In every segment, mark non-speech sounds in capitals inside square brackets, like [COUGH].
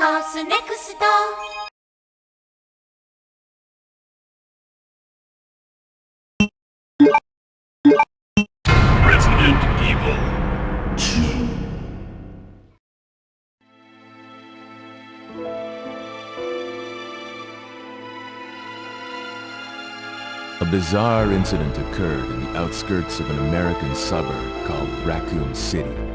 トスネクスト2 A bizarre incident occurred in the outskirts of an American suburb called Raccoon City.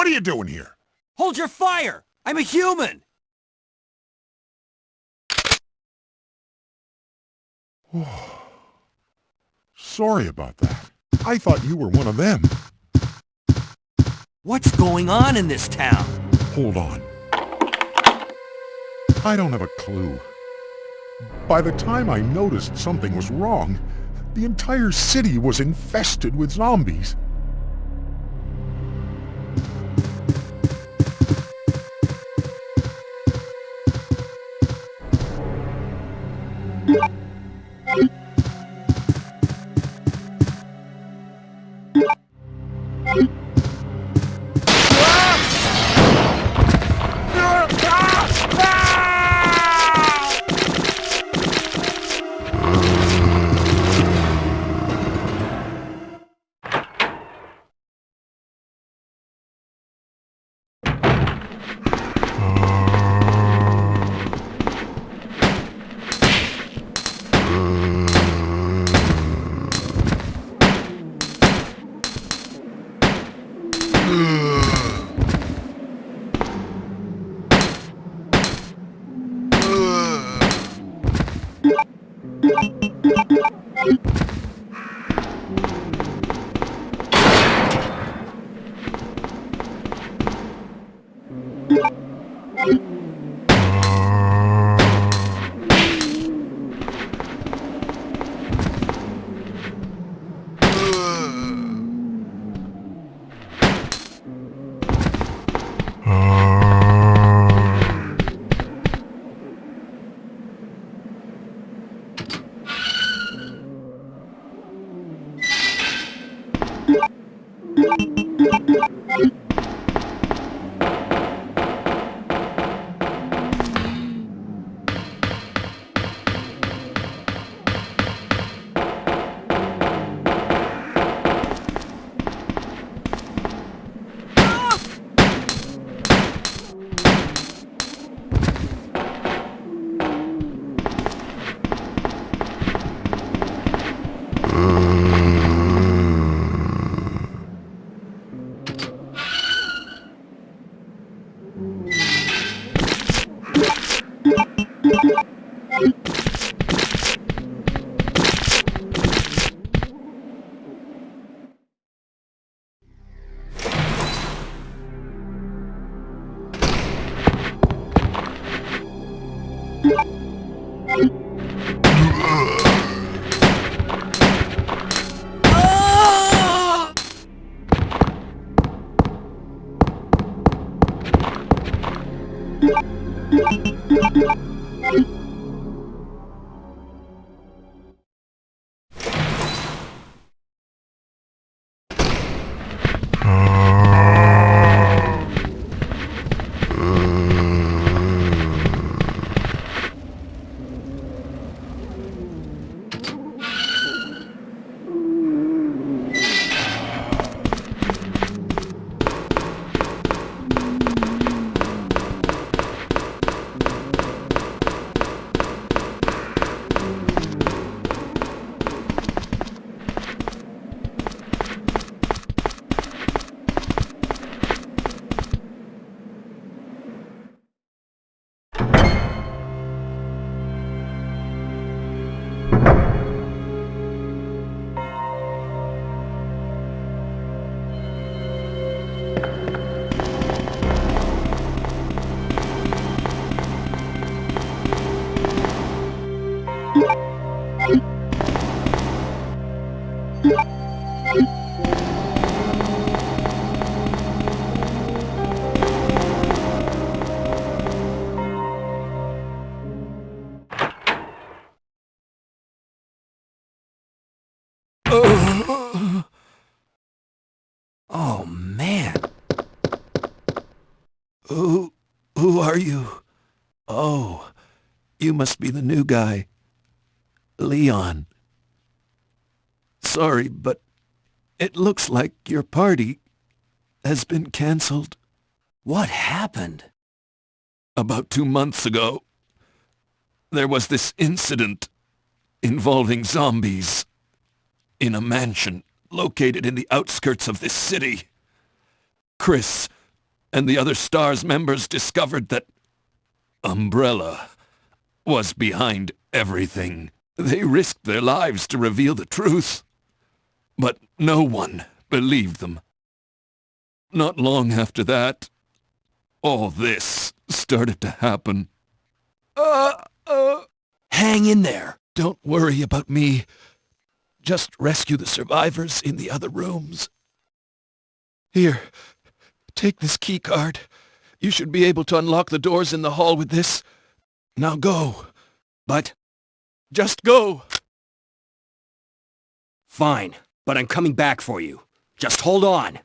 What are you doing here? Hold your fire! I'm a human! [SIGHS] Sorry about that. I thought you were one of them. What's going on in this town? Hold on. I don't have a clue. By the time I noticed something was wrong, the entire city was infested with zombies. Boo. Who who are you? Oh, you must be the new guy. Leon. Sorry, but it looks like your party has been cancelled. What happened? About two months ago, there was this incident involving zombies in a mansion located in the outskirts of this city. Chris and the other STARS members discovered that Umbrella was behind everything. They risked their lives to reveal the truth, but no one believed them. Not long after that, all this started to happen. Uh, uh, Hang in there. don't worry about me. Just rescue the survivors in the other rooms. Here, Take this key card. You should be able to unlock the doors in the hall with this. Now go. But... Just go! Fine, but I'm coming back for you. Just hold on!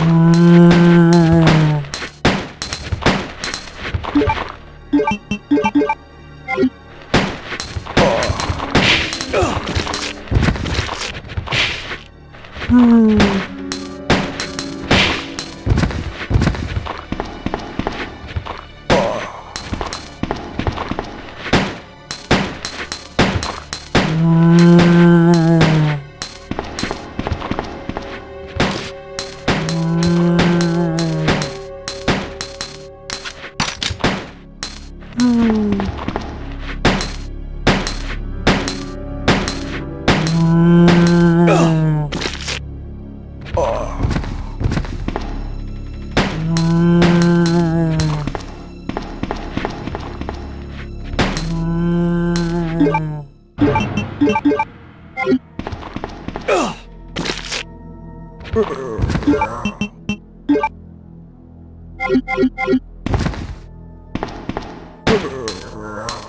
Mm-hmm. Grrr.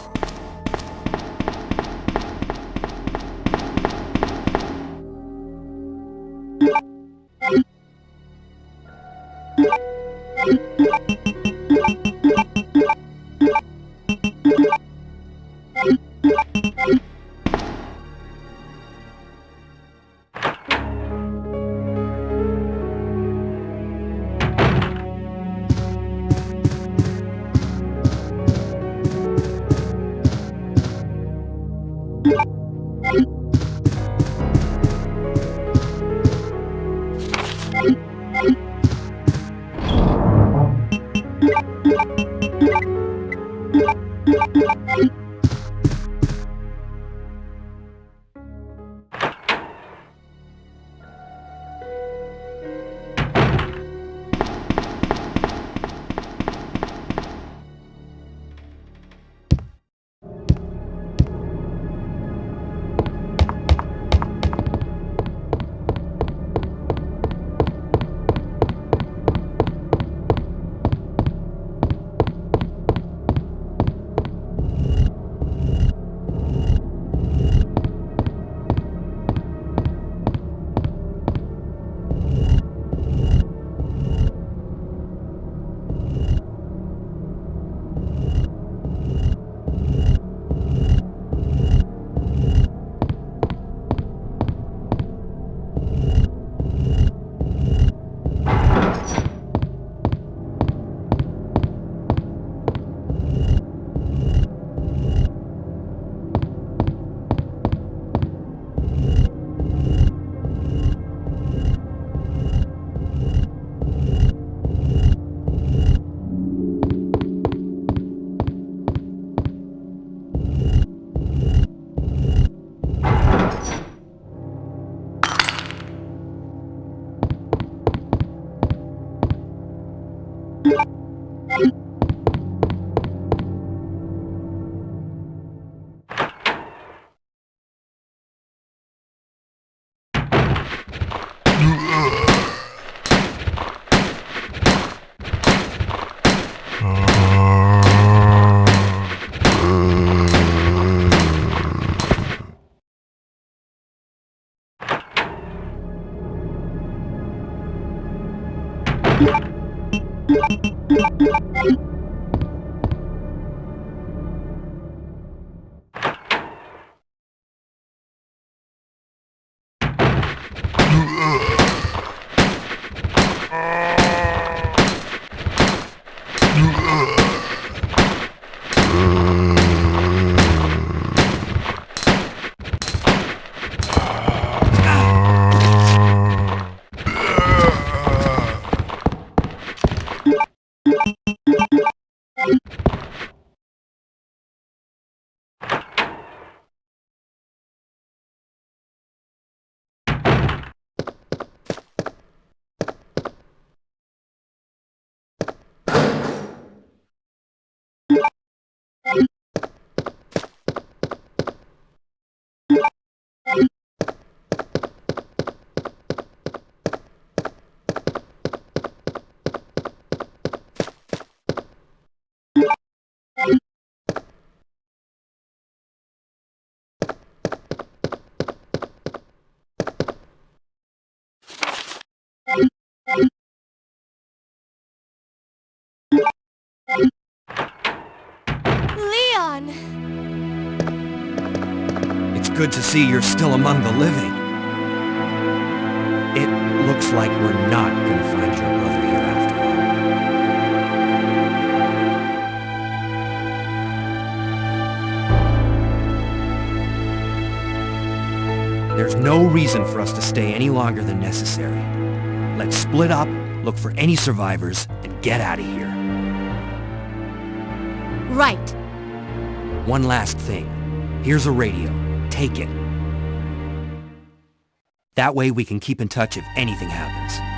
Leon! Good to see you're still among the living. It looks like we're not gonna find your brother here after all. There's no reason for us to stay any longer than necessary. Let's split up, look for any survivors, and get out of here. Right. One last thing. Here's a radio. Take it. That way we can keep in touch if anything happens.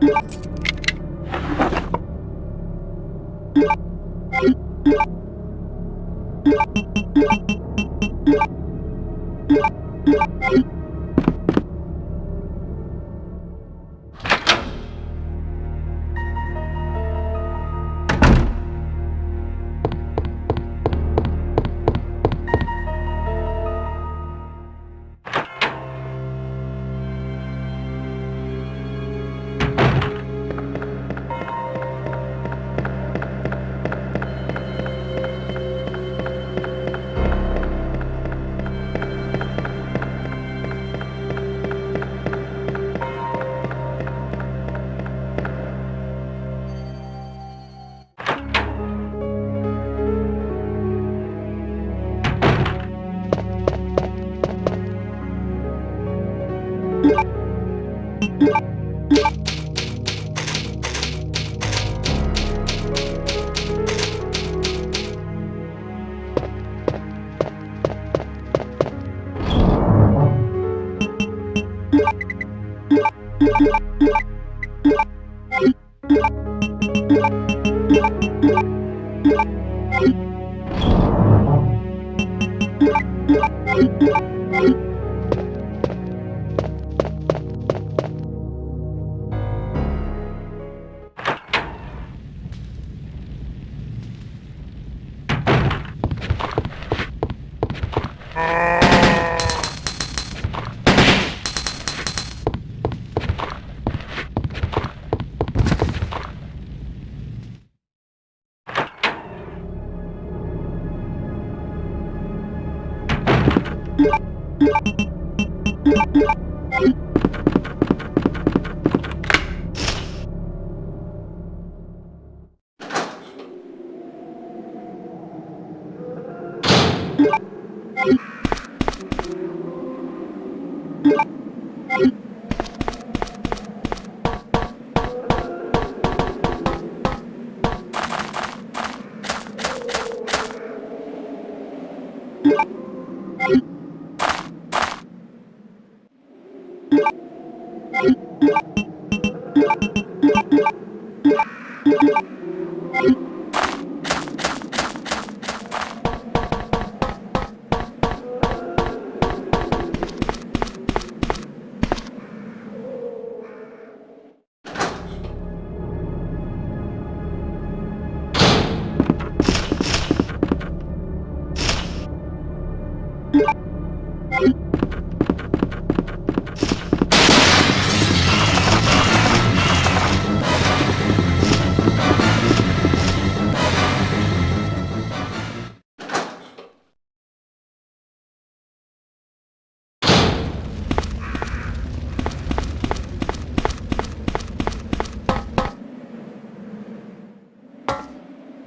Thank you.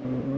Mm-hmm.